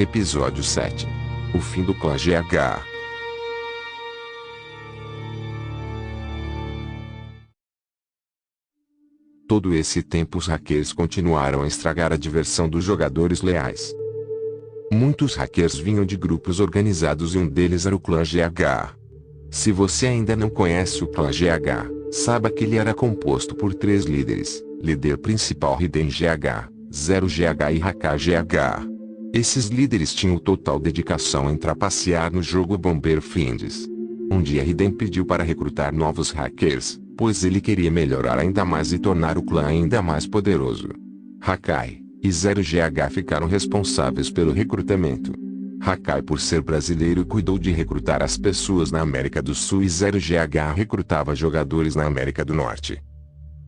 Episódio 7 O fim do clã GH. Todo esse tempo os hackers continuaram a estragar a diversão dos jogadores leais. Muitos hackers vinham de grupos organizados e um deles era o clã GH. Se você ainda não conhece o clã GH, saiba que ele era composto por três líderes, líder principal Hiden GH, 0 GH e Haka GH. Esses líderes tinham total dedicação em trapacear no jogo Bomber Fiends. Um dia Hiden pediu para recrutar novos hackers, pois ele queria melhorar ainda mais e tornar o clã ainda mais poderoso. Hakai e Zero GH ficaram responsáveis pelo recrutamento. Hakai por ser brasileiro cuidou de recrutar as pessoas na América do Sul e Zero GH recrutava jogadores na América do Norte.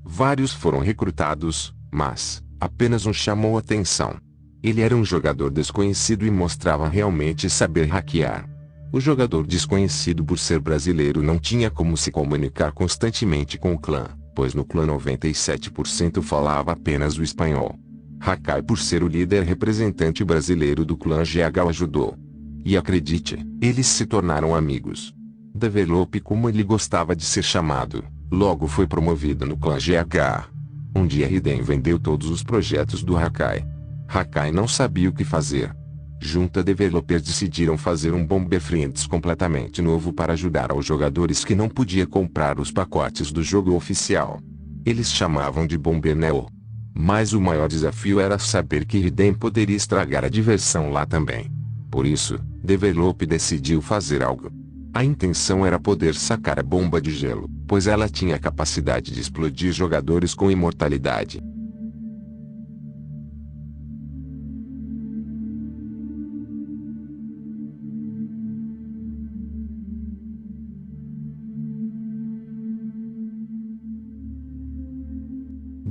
Vários foram recrutados, mas, apenas um chamou atenção. Ele era um jogador desconhecido e mostrava realmente saber hackear. O jogador desconhecido por ser brasileiro não tinha como se comunicar constantemente com o clã, pois no clã 97% falava apenas o espanhol. Hakai por ser o líder representante brasileiro do clã GH ajudou. E acredite, eles se tornaram amigos. Develope como ele gostava de ser chamado, logo foi promovido no clã GH. Um dia Hiden vendeu todos os projetos do Hakai. Hakai não sabia o que fazer, junta developers decidiram fazer um Bomber Friends completamente novo para ajudar aos jogadores que não podia comprar os pacotes do jogo oficial. Eles chamavam de Bomber Neo. Mas o maior desafio era saber que Hidden poderia estragar a diversão lá também. Por isso, Develop decidiu fazer algo. A intenção era poder sacar a bomba de gelo, pois ela tinha a capacidade de explodir jogadores com imortalidade.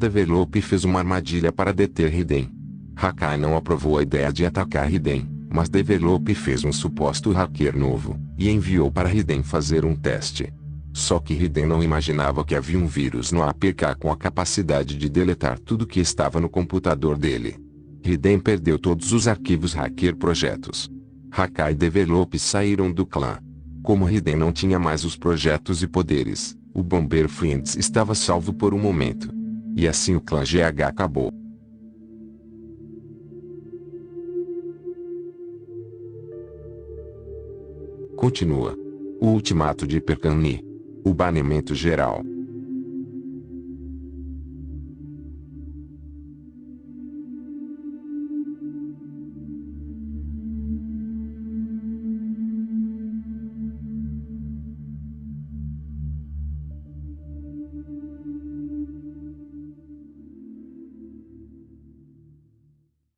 Develop fez uma armadilha para deter Hiden. Hakai não aprovou a ideia de atacar Hiden, mas Develop fez um suposto hacker novo, e enviou para Hiden fazer um teste. Só que Hiden não imaginava que havia um vírus no APK com a capacidade de deletar tudo que estava no computador dele. Hiden perdeu todos os arquivos hacker projetos. Hakai e Develop saíram do clã. Como Hiden não tinha mais os projetos e poderes, o Bomber Friends estava salvo por um momento. E assim o clã GH acabou. Continua. O ultimato de Percani. O banimento geral.